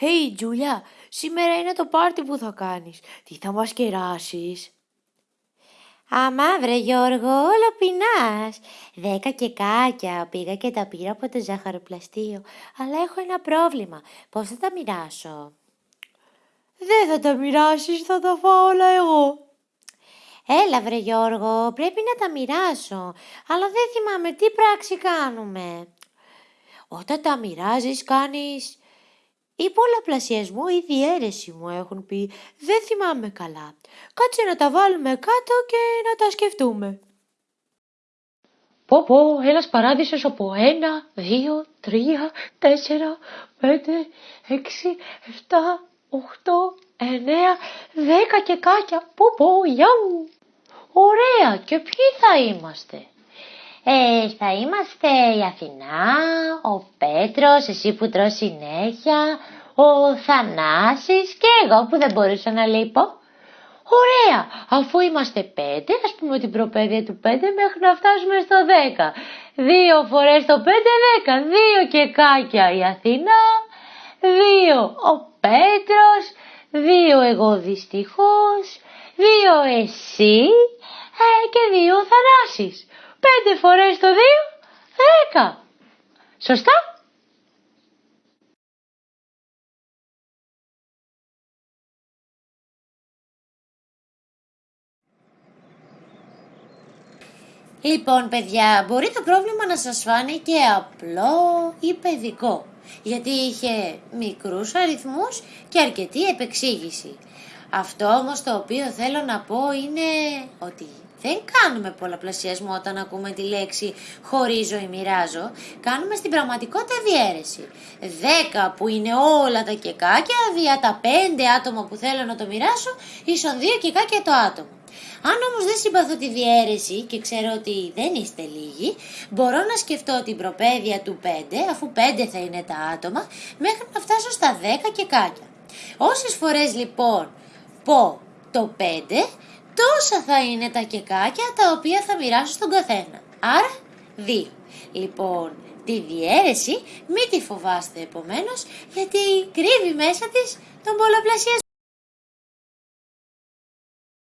Hey Τζούλια, σήμερα είναι το πάρτι που θα κάνεις. Τι θα μας κεράσεις; Αμά βρε Γιώργο, όλο πεινάς. Δέκα και κάκια πήγα και τα πήρα από το ζαχαροπλαστείο. Αλλά έχω ένα πρόβλημα. Πώς θα τα μοιράσω; Δεν θα τα μοιράσεις, θα τα φάω όλα εγώ. Έλα βρε Γιώργο, πρέπει να τα μοιράσω. Αλλά δεν θυμάμαι τι πράξη κάνουμε. Όταν τα μοιράζεις κάνεις ή πολλαπλασιασμό ή διαίρεση μου έχουν πει. Δεν θυμάμαι καλά. Κάτσε να τα βάλουμε κάτω και να τα σκεφτούμε. Πω πω, ένας παράδεισος από ένα, δύο, τρία, τέσσερα, πέντε, έξι, εφτά, οχτώ, εννέα, δέκα και κάκια. Πω πω, γεια μου. Ωραία, και ποιοι θα είμαστε; Ε, θα είμαστε η Αθηνά, ο Πέτρος, εσύ που τρως συνέχεια, ο Θανάσης και εγώ που δεν μπορούσα να λείπω. Ωραία, αφού είμαστε πέντε, ας πούμε την προπαίδεια του πέντε μέχρι να φτάσουμε στο δέκα. Δύο φορές το πέντε δέκα, δύο και κάκια η Αθηνά, δύο ο Πέτρος, δύο εγώ δυστυχώς, δύο εσύ ε, και δύο ο Θανάσης. Πέντε φορές το δύο, δέκα. Σωστά; Λοιπόν, παιδιά, μπορεί το πρόβλημα να σας φάνηκε απλό ή παιδικό, γιατί είχε μικρούς αριθμούς και αρκετή επεξήγηση. Αυτό όμως το οποίο θέλω να πω είναι ότι δεν κάνουμε πολλαπλασιασμό όταν ακούμε τη λέξη χωρίζω ή μοιράζω. Κάνουμε στην πραγματικότητα διαίρεση. Δέκα που είναι όλα τα κεκάκια δια τα πέντε άτομα που θέλω να το μοιράσω ίσον δύο κεκάκια το άτομο. Αν όμως δεν συμπαθώ τη διαίρεση και ξέρω ότι δεν είστε λίγοι, μπορώ να σκεφτώ την προπαίδεια του 5, αφού 5 θα είναι τα άτομα, μέχρι να φτάσω στα 10 και κάκια. Όσες φορές λοιπόν πω το 5, τόσα θα είναι τα κεκάκια τα οποία θα μοιράσω στον καθένα. Άρα 2. Λοιπόν, τη διαίρεση μην τη φοβάστε επομένως, γιατί κρύβει μέσα της τον πολλαπλασιασμό.